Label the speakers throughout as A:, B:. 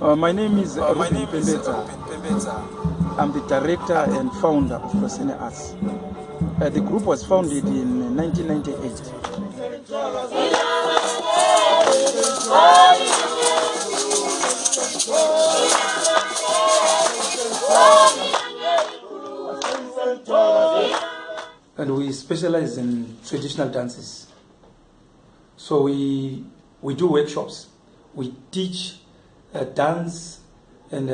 A: Uh, my name is
B: Uh, my name
A: Pembeta.
B: Pembeta.
A: I'm the director and founder of Hloseni Arts. Uh, the group was founded in 1998. And we specialize in traditional dances. So we, we do workshops. We teach dance and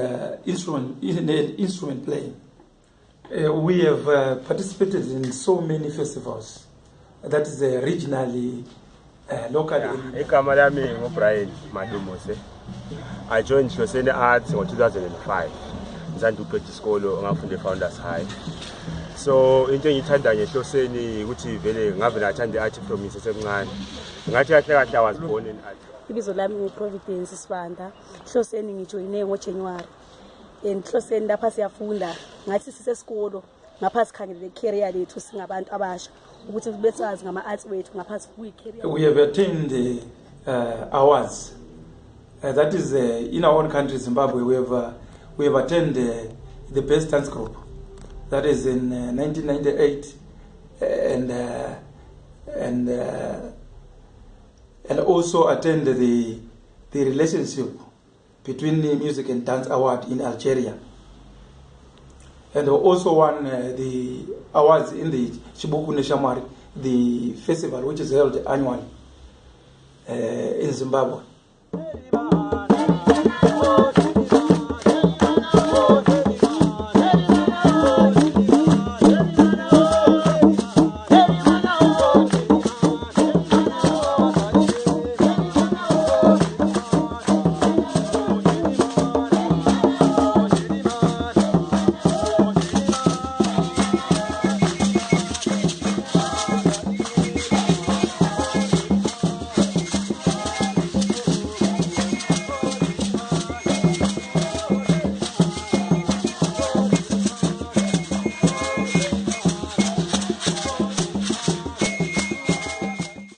A: instrument, in- in- instrument playing. Uh, we have uh, participated in so many festivals. That is uh, regionally, locally.
C: i joined hloseni arts ngo-2005 ngizanda uqeda isikolo ngafunda e-founders high so into engiyithanda ngehloseni ukuthi vele ngave nathanda i-art from ngisesemncane ngathi i was born in art
D: ibizo lami nguprovidence sibanda hloseni ngijoyine ngojanuwari and hloseni lapha siyafunda ngathi sisesikolo ngapha sikhangelele lethu singabantu abasha ukuthi besazi ngama-arts wethu kuyi-career
A: We have attained uh, uh, awards. Uh, that is, uh, in our own country, Zimbabwe, we have, uh, we have attained uh, the best dance group. That is in uh, 1998. And, uh, and, uh, and also attend the, the relationship between the Music and Dance Award in Algeria. And also won uh, the awards in the Chibuku Neshamwari, the festival which is held annually uh, in Zimbabwe.